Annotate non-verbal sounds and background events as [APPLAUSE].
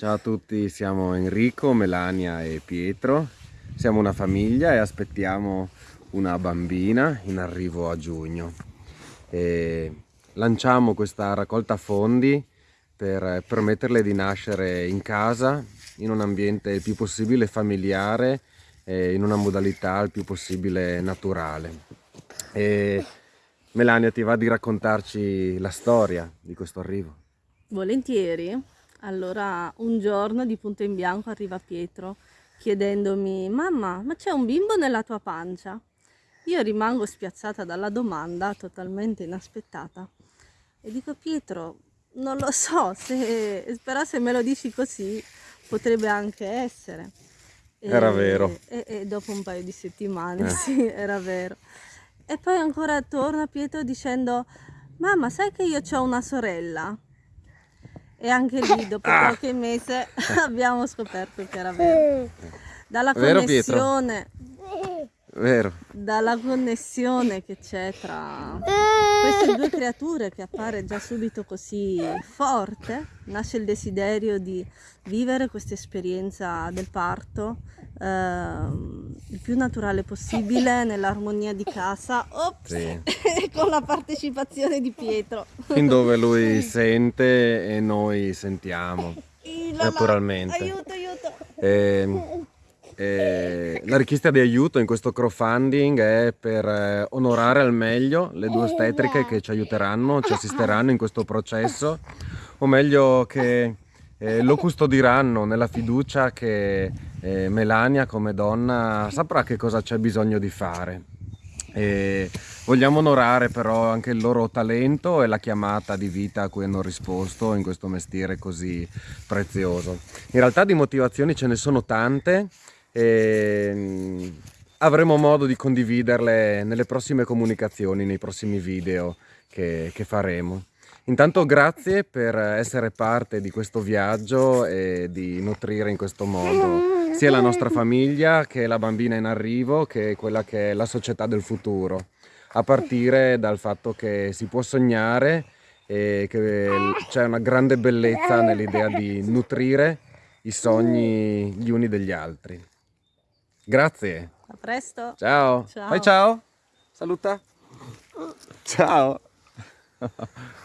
Ciao a tutti, siamo Enrico, Melania e Pietro. Siamo una famiglia e aspettiamo una bambina in arrivo a giugno. E lanciamo questa raccolta fondi per permetterle di nascere in casa, in un ambiente il più possibile familiare e in una modalità il più possibile naturale. E Melania ti va di raccontarci la storia di questo arrivo? Volentieri. Allora, un giorno di punto in bianco arriva Pietro chiedendomi Mamma, ma c'è un bimbo nella tua pancia? Io rimango spiazzata dalla domanda, totalmente inaspettata. E dico Pietro, non lo so, se, però se me lo dici così potrebbe anche essere. E, era vero. E, e, dopo un paio di settimane, eh. sì, era vero. E poi ancora torna Pietro dicendo, mamma sai che io ho una sorella? E anche lì [LAUGHS] dopo ah. qualche mese [LAUGHS] abbiamo scoperto che era vero. Dalla connessione, vero. dalla connessione che c'è tra queste due creature che appare già subito così forte, nasce il desiderio di vivere questa esperienza del parto eh, il più naturale possibile nell'armonia di casa. Ops, sì. [LAUGHS] con la partecipazione di Pietro. Fin dove lui sente e noi sentiamo naturalmente. Aiuto aiuto. E, ehm, e eh, la richiesta di aiuto in questo crowdfunding è per eh, onorare al meglio le due ostetriche che ci aiuteranno, ci assisteranno in questo processo [LAUGHS] o meglio che eh, lo custodiranno nella fiducia che eh, Melania come donna saprà che cosa c'è bisogno di fare. E vogliamo onorare però anche il loro talento e la chiamata di vita a cui hanno risposto in questo mestiere così prezioso. In realtà di motivazioni ce ne sono tante e mm, avremo modo di condividerle nelle prossime comunicazioni, nei prossimi video che, che faremo. Intanto grazie per essere parte di questo viaggio e di nutrire in questo modo sia la nostra famiglia che la bambina in arrivo che quella che è la società del futuro a partire dal fatto che si può sognare e che c'è una grande bellezza nell'idea di nutrire i sogni gli uni degli altri. Grazie. A presto. Ciao. ciao. Fai ciao. Saluta. Ciao. [LAUGHS]